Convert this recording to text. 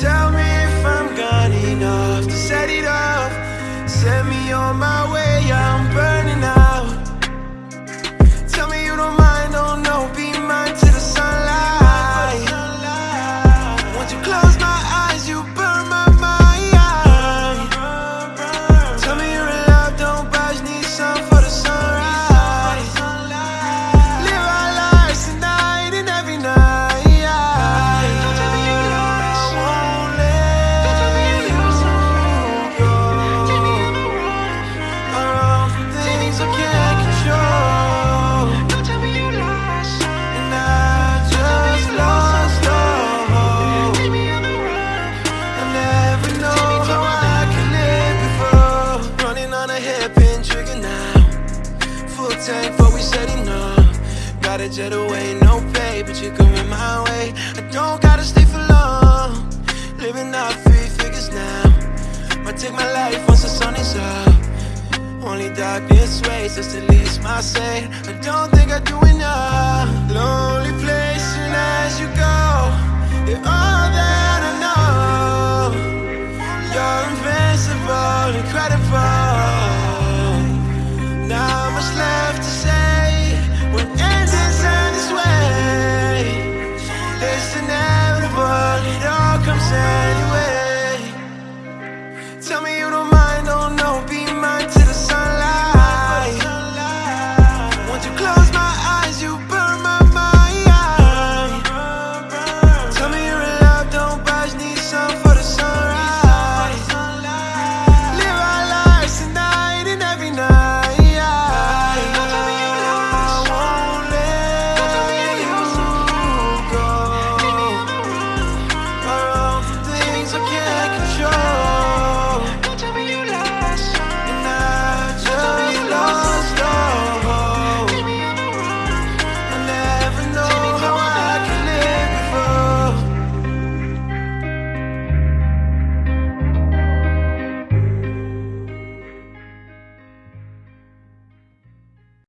Tell me if I'm gone enough to set it off. Set me on my way. Gotta jet away, no pay, but you're coming my way. I don't gotta stay for long. Living out three figures now. Might take my life once the sun is up. Only darkness waits, that's at least my say. I don't think I say.